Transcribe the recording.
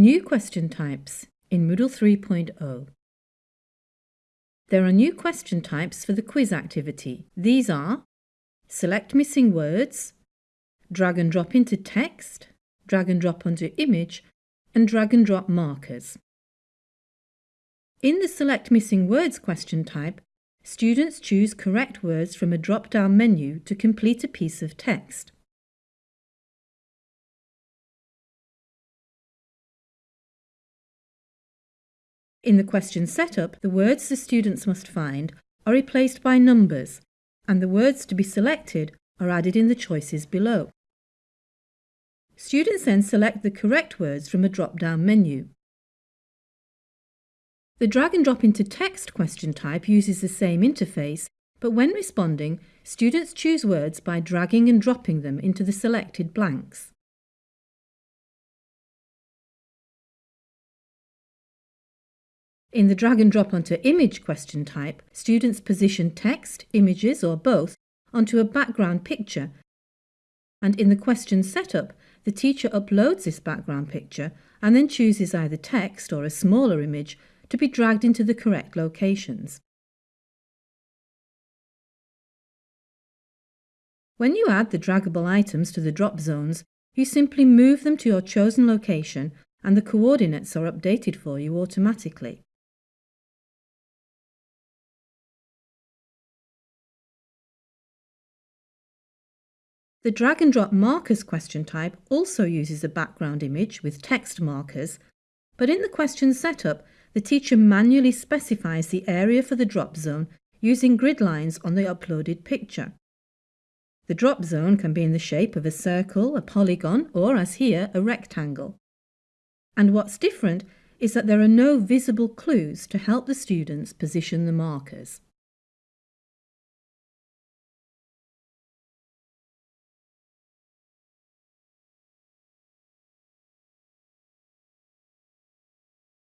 New question types in Moodle 3.0. There are new question types for the quiz activity. These are select missing words, drag and drop into text, drag and drop onto image, and drag and drop markers. In the Select Missing Words question type, students choose correct words from a drop-down menu to complete a piece of text. In the question setup, the words the students must find are replaced by numbers, and the words to be selected are added in the choices below. Students then select the correct words from a drop-down menu. The drag and drop into text question type uses the same interface, but when responding, students choose words by dragging and dropping them into the selected blanks. In the drag and drop onto image question type, students position text, images or both onto a background picture and in the question setup, the teacher uploads this background picture and then chooses either text or a smaller image to be dragged into the correct locations. When you add the draggable items to the drop zones, you simply move them to your chosen location and the coordinates are updated for you automatically. The drag and drop markers question type also uses a background image with text markers, but in the question setup, the teacher manually specifies the area for the drop zone using grid lines on the uploaded picture. The drop zone can be in the shape of a circle, a polygon, or as here, a rectangle. And what's different is that there are no visible clues to help the students position the markers.